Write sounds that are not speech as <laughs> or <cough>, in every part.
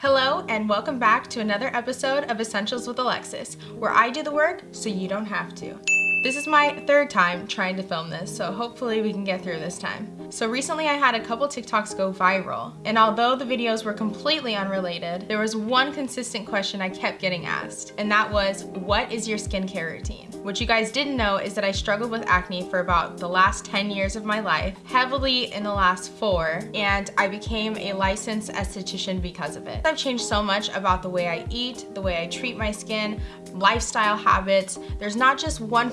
Hello and welcome back to another episode of Essentials with Alexis, where I do the work so you don't have to. This is my third time trying to film this, so hopefully we can get through this time. So recently I had a couple TikToks go viral, and although the videos were completely unrelated, there was one consistent question I kept getting asked, and that was, what is your skincare routine? What you guys didn't know is that I struggled with acne for about the last 10 years of my life, heavily in the last four, and I became a licensed esthetician because of it. I've changed so much about the way I eat, the way I treat my skin, lifestyle habits. There's not just one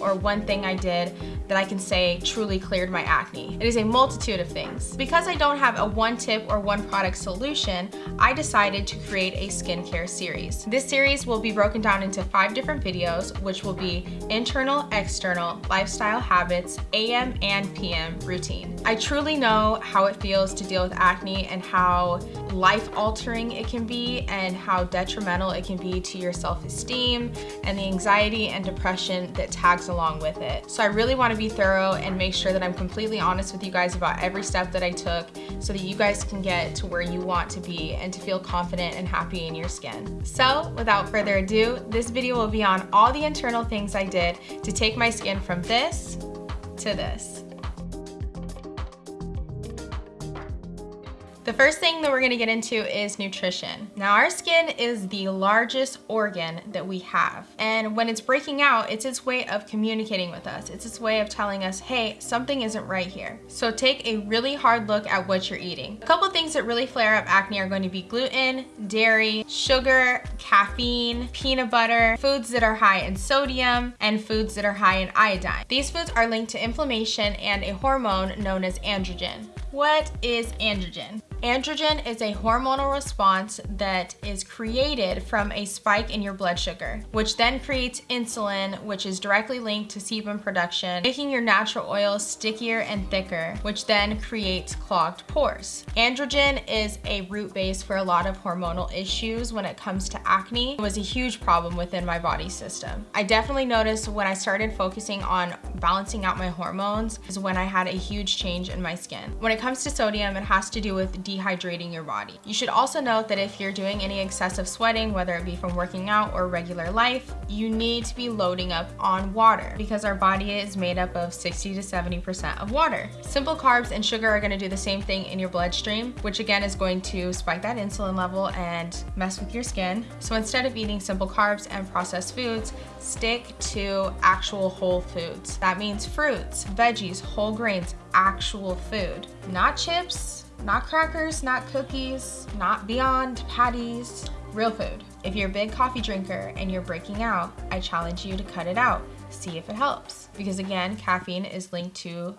or one thing I did that I can say truly cleared my acne. It is a multitude of things. Because I don't have a one tip or one product solution, I decided to create a skincare series. This series will be broken down into five different videos, which will be internal, external, lifestyle habits, AM and PM routine. I truly know how it feels to deal with acne and how life-altering it can be and how detrimental it can be to your self-esteem and the anxiety and depression that tags along with it. So I really want to be thorough and make sure that I'm completely honest with you guys about every step that I took so that you guys can get to where you want to be and to feel confident and happy in your skin. So without further ado, this video will be on all the internal things I did to take my skin from this to this. The first thing that we're gonna get into is nutrition. Now our skin is the largest organ that we have. And when it's breaking out, it's its way of communicating with us. It's its way of telling us, hey, something isn't right here. So take a really hard look at what you're eating. A couple things that really flare up acne are going to be gluten, dairy, sugar, caffeine, peanut butter, foods that are high in sodium, and foods that are high in iodine. These foods are linked to inflammation and a hormone known as androgen. What is androgen? Androgen is a hormonal response that is created from a spike in your blood sugar, which then creates insulin, which is directly linked to sebum production, making your natural oil stickier and thicker, which then creates clogged pores. Androgen is a root base for a lot of hormonal issues when it comes to acne. It was a huge problem within my body system. I definitely noticed when I started focusing on balancing out my hormones is when I had a huge change in my skin. When it comes to sodium, it has to do with dehydrating your body. You should also note that if you're doing any excessive sweating, whether it be from working out or regular life, you need to be loading up on water because our body is made up of 60 to 70% of water. Simple carbs and sugar are gonna do the same thing in your bloodstream, which again is going to spike that insulin level and mess with your skin. So instead of eating simple carbs and processed foods, stick to actual whole foods. That means fruits, veggies, whole grains, actual food, not chips, not crackers, not cookies, not Beyond patties, real food. If you're a big coffee drinker and you're breaking out, I challenge you to cut it out. See if it helps. Because again, caffeine is linked to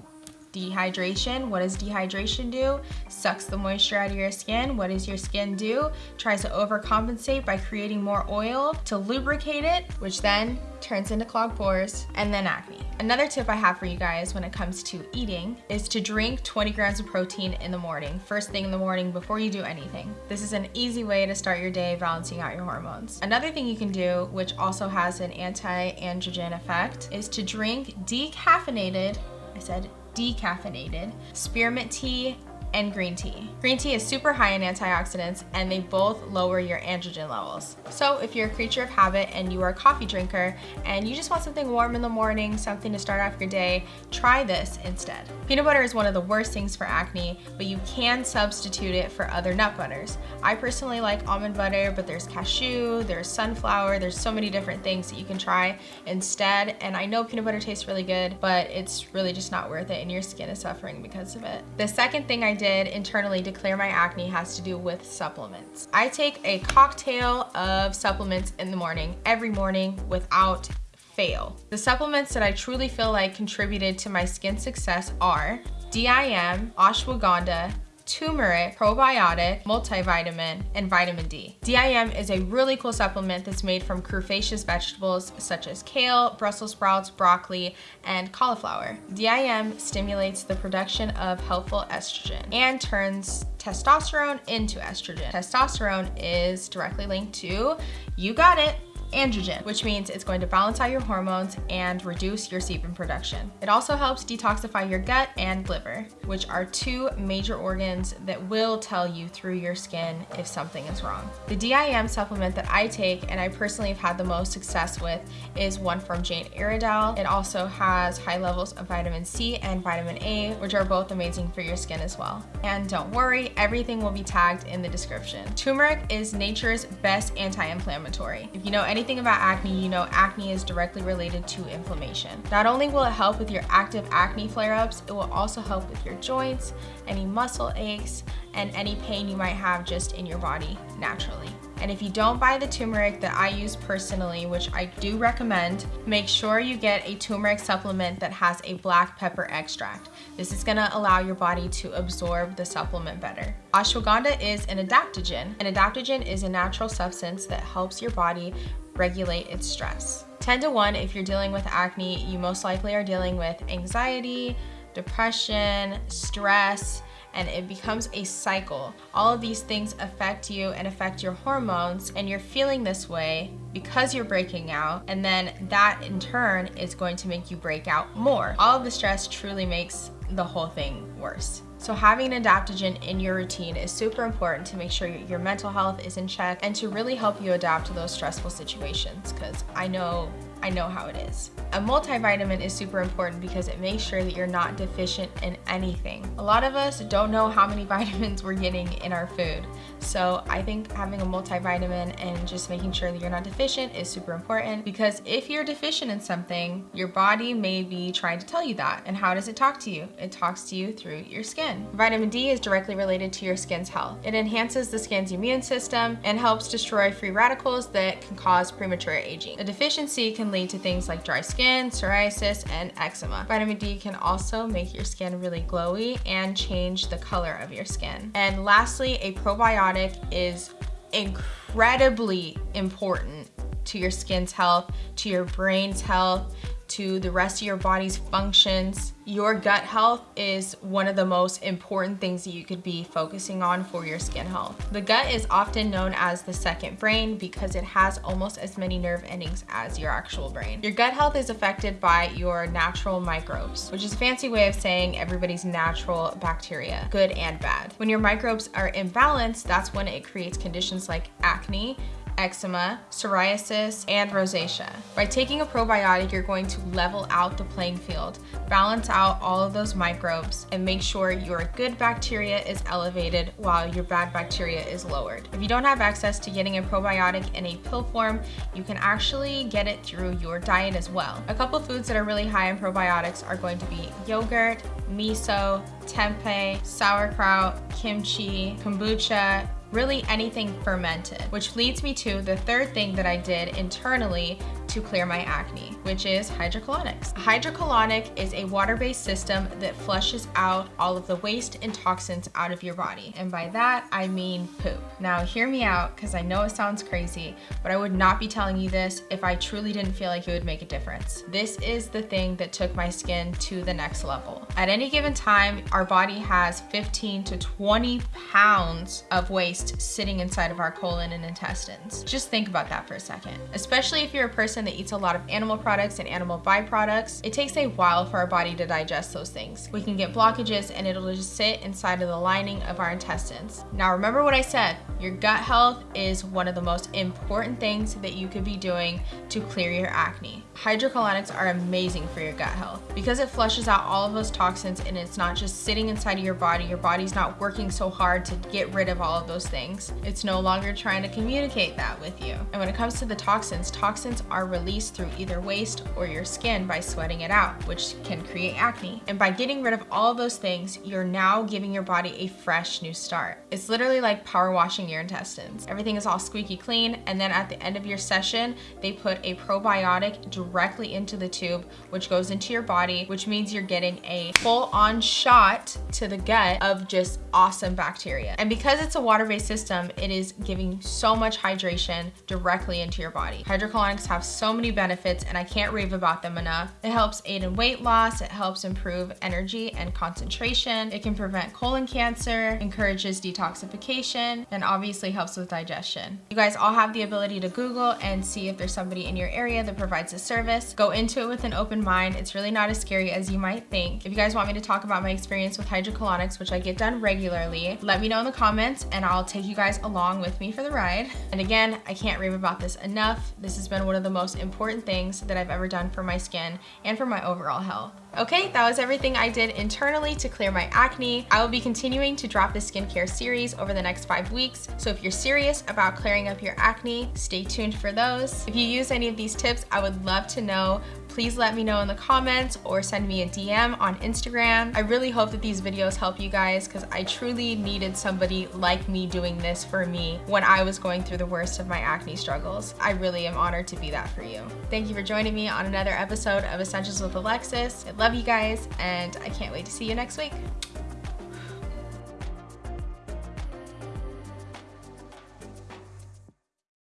dehydration. What does dehydration do? Sucks the moisture out of your skin. What does your skin do? Tries to overcompensate by creating more oil to lubricate it, which then turns into clogged pores and then acne. Another tip I have for you guys when it comes to eating is to drink 20 grams of protein in the morning, first thing in the morning before you do anything. This is an easy way to start your day balancing out your hormones. Another thing you can do, which also has an anti-androgen effect, is to drink decaffeinated, I said decaffeinated, spearmint tea, and green tea. Green tea is super high in antioxidants and they both lower your androgen levels. So if you're a creature of habit and you are a coffee drinker and you just want something warm in the morning, something to start off your day, try this instead. Peanut butter is one of the worst things for acne, but you can substitute it for other nut butters. I personally like almond butter, but there's cashew, there's sunflower, there's so many different things that you can try instead. And I know peanut butter tastes really good, but it's really just not worth it and your skin is suffering because of it. The second thing I did internally to clear my acne has to do with supplements. I take a cocktail of supplements in the morning, every morning without fail. The supplements that I truly feel like contributed to my skin success are DIM, ashwagandha, turmeric, probiotic, multivitamin, and vitamin D. DIM is a really cool supplement that's made from crustaceous vegetables such as kale, Brussels sprouts, broccoli, and cauliflower. DIM stimulates the production of helpful estrogen and turns testosterone into estrogen. Testosterone is directly linked to, you got it, androgen, which means it's going to balance out your hormones and reduce your sebum production. It also helps detoxify your gut and liver, which are two major organs that will tell you through your skin if something is wrong. The DIM supplement that I take and I personally have had the most success with is one from Jane Iredale. It also has high levels of vitamin C and vitamin A, which are both amazing for your skin as well. And don't worry, everything will be tagged in the description. Turmeric is nature's best anti-inflammatory. If you know anything about acne, you know acne is directly related to inflammation. Not only will it help with your active acne flare-ups, it will also help with your joints, any muscle aches, and any pain you might have just in your body naturally. And if you don't buy the turmeric that I use personally, which I do recommend, make sure you get a turmeric supplement that has a black pepper extract. This is gonna allow your body to absorb the supplement better. Ashwagandha is an adaptogen. An adaptogen is a natural substance that helps your body regulate its stress. 10 to 1, if you're dealing with acne, you most likely are dealing with anxiety, depression, stress, and it becomes a cycle. All of these things affect you and affect your hormones and you're feeling this way because you're breaking out and then that in turn is going to make you break out more. All of the stress truly makes the whole thing worse. So having an adaptogen in your routine is super important to make sure your mental health is in check and to really help you adapt to those stressful situations because I know I know how it is. A multivitamin is super important because it makes sure that you're not deficient in anything. A lot of us don't know how many <laughs> vitamins we're getting in our food. So I think having a multivitamin and just making sure that you're not deficient is super important because if you're deficient in something, your body may be trying to tell you that. And how does it talk to you? It talks to you through your skin. Vitamin D is directly related to your skin's health. It enhances the skin's immune system and helps destroy free radicals that can cause premature aging. A deficiency can lead to things like dry skin, psoriasis, and eczema. Vitamin D can also make your skin really glowy and change the color of your skin. And lastly, a probiotic is incredibly important to your skin's health, to your brain's health, to the rest of your body's functions. Your gut health is one of the most important things that you could be focusing on for your skin health. The gut is often known as the second brain because it has almost as many nerve endings as your actual brain. Your gut health is affected by your natural microbes, which is a fancy way of saying everybody's natural bacteria, good and bad. When your microbes are imbalanced, that's when it creates conditions like acne, eczema, psoriasis, and rosacea. By taking a probiotic, you're going to level out the playing field, balance out all of those microbes, and make sure your good bacteria is elevated while your bad bacteria is lowered. If you don't have access to getting a probiotic in a pill form, you can actually get it through your diet as well. A couple foods that are really high in probiotics are going to be yogurt, miso, tempeh, sauerkraut, kimchi, kombucha, really anything fermented, which leads me to the third thing that I did internally to clear my acne, which is hydrocolonics. Hydrocolonic is a water-based system that flushes out all of the waste and toxins out of your body. And by that, I mean poop. Now hear me out, because I know it sounds crazy, but I would not be telling you this if I truly didn't feel like it would make a difference. This is the thing that took my skin to the next level. At any given time, our body has 15 to 20 pounds of waste sitting inside of our colon and intestines. Just think about that for a second, especially if you're a person that eats a lot of animal products and animal byproducts, it takes a while for our body to digest those things. We can get blockages and it'll just sit inside of the lining of our intestines. Now remember what I said, your gut health is one of the most important things that you could be doing to clear your acne. Hydrocolonics are amazing for your gut health because it flushes out all of those toxins and it's not just sitting inside of your body. Your body's not working so hard to get rid of all of those things. It's no longer trying to communicate that with you. And when it comes to the toxins, toxins are released through either waste or your skin by sweating it out, which can create acne. And by getting rid of all of those things, you're now giving your body a fresh new start. It's literally like power washing your intestines. Everything is all squeaky clean. And then at the end of your session, they put a probiotic directly into the tube, which goes into your body, which means you're getting a full on shot to the gut of just awesome bacteria. And because it's a water-based system, it is giving so much hydration directly into your body. Hydrocolonics have so many benefits and I can't rave about them enough. It helps aid in weight loss, it helps improve energy and concentration, it can prevent colon cancer, encourages detoxification, and obviously helps with digestion. You guys all have the ability to Google and see if there's somebody in your area that provides a service. Go into it with an open mind. It's really not as scary as you might think. If you guys want me to talk about my experience with hydrocolonics, which I get done regularly, let me know in the comments and I'll take you guys along with me for the ride. And again, I can't rave about this enough. This has been one of the most important things that I've ever done for my skin and for my overall health. Okay, that was everything I did internally to clear my acne. I will be continuing to drop this skincare series over the next five weeks. So if you're serious about clearing up your acne, stay tuned for those. If you use any of these tips, I would love to know please let me know in the comments or send me a DM on Instagram. I really hope that these videos help you guys because I truly needed somebody like me doing this for me when I was going through the worst of my acne struggles. I really am honored to be that for you. Thank you for joining me on another episode of Essentials with Alexis. I love you guys and I can't wait to see you next week.